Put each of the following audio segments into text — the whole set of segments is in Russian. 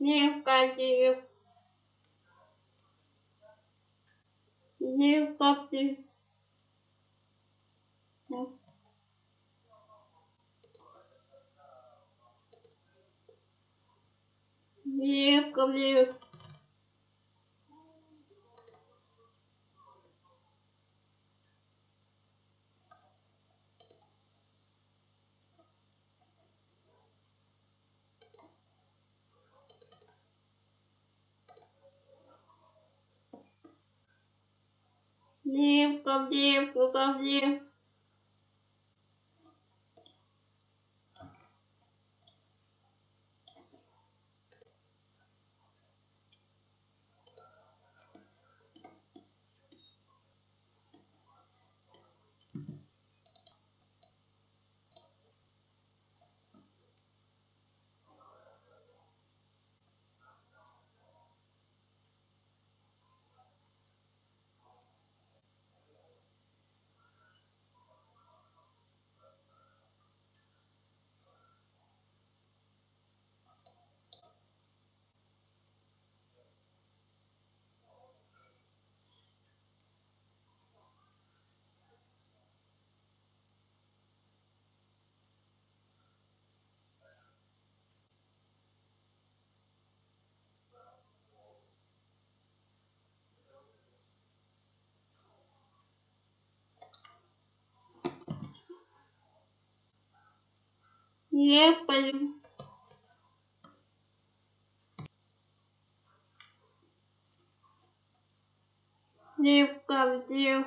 Лев-козел. Лев-козел. Лев-козел. Левка, левка, лев. Ехали. Левка, лев.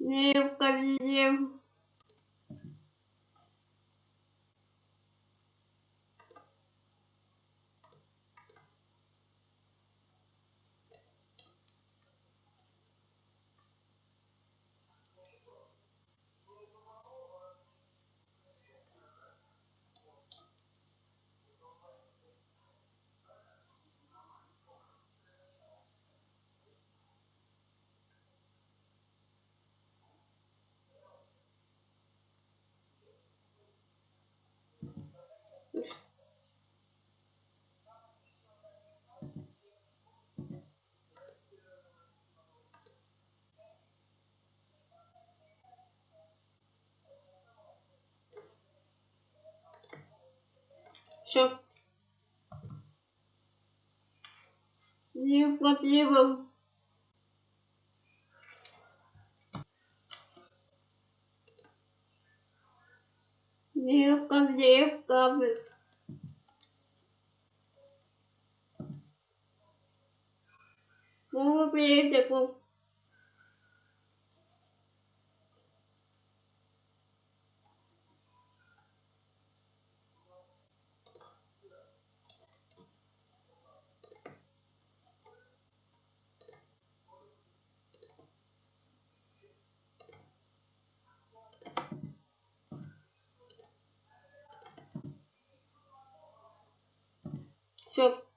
Левка, лев. Все. Welcome, welcome. Muốn biết được một Все.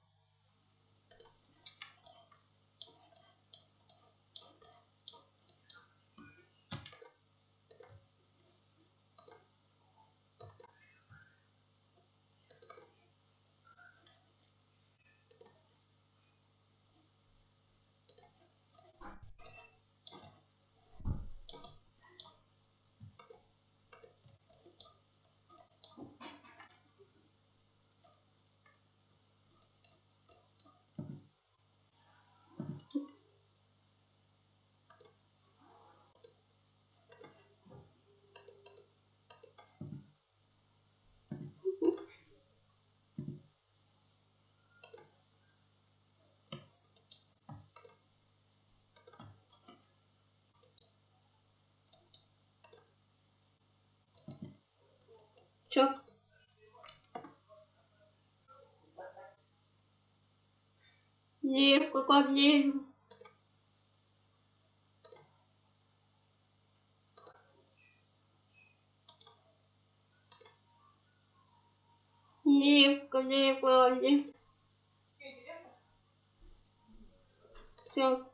Чё? Лев, какой лев? Лев, лев, лев. Все.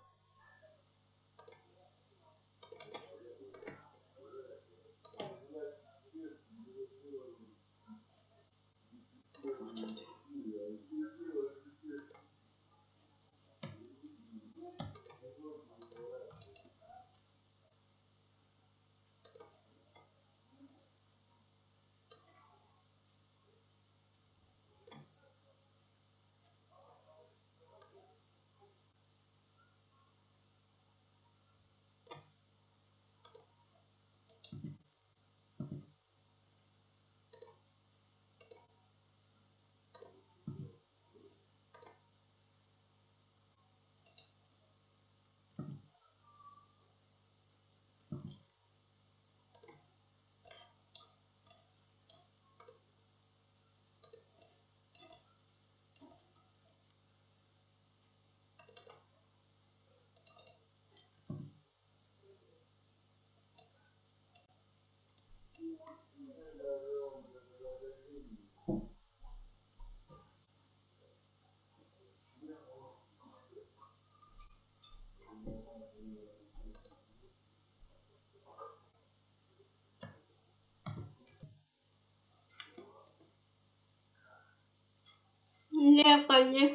coi chứ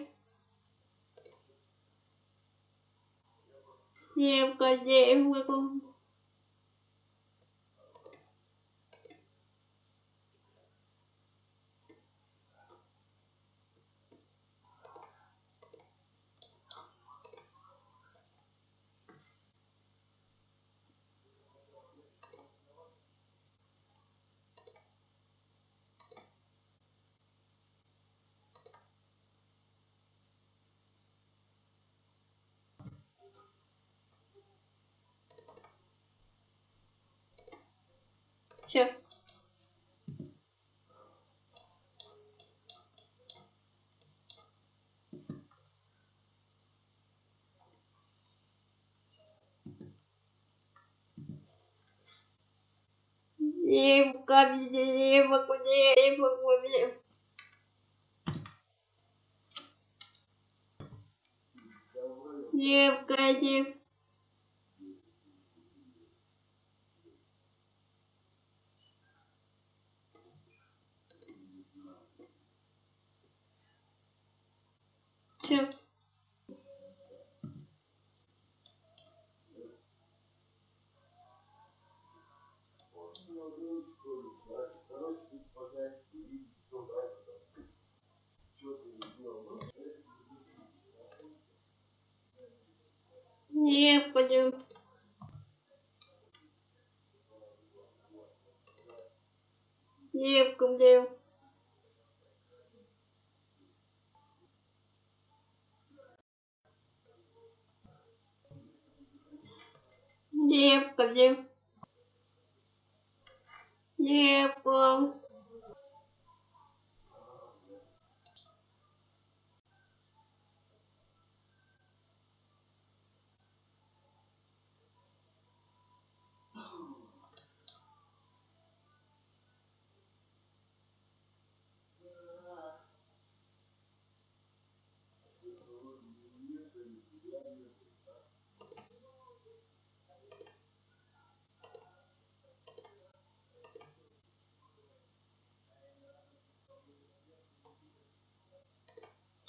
chị em coi chị em coi con Все. Девка, девка, девка, девка. Девка, девка. nhiều cũng đều nhiều cũng đều nhiều cũng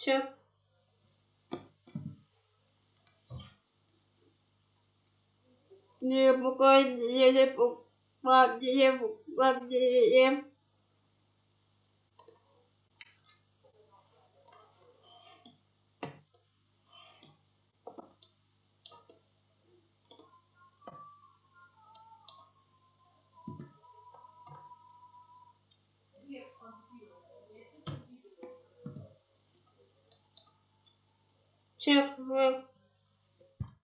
Девка, девка. Девка, девка. Девка. Все. Девка, девка, девка, девка. Шеф,